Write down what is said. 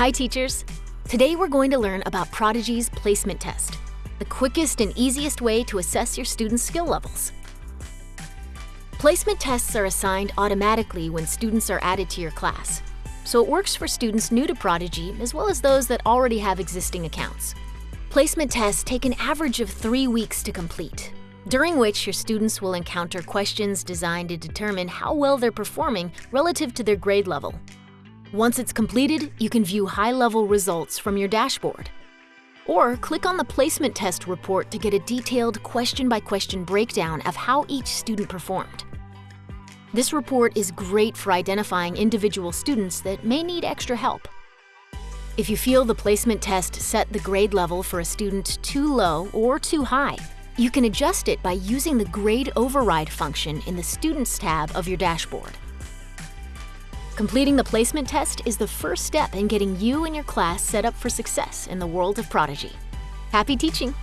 Hi teachers! Today we're going to learn about Prodigy's placement test, the quickest and easiest way to assess your students' skill levels. Placement tests are assigned automatically when students are added to your class, so it works for students new to Prodigy as well as those that already have existing accounts. Placement tests take an average of three weeks to complete, during which your students will encounter questions designed to determine how well they're performing relative to their grade level. Once it's completed, you can view high-level results from your dashboard. Or click on the placement test report to get a detailed question-by-question -question breakdown of how each student performed. This report is great for identifying individual students that may need extra help. If you feel the placement test set the grade level for a student too low or too high, you can adjust it by using the Grade Override function in the Students tab of your dashboard. Completing the placement test is the first step in getting you and your class set up for success in the world of Prodigy. Happy teaching!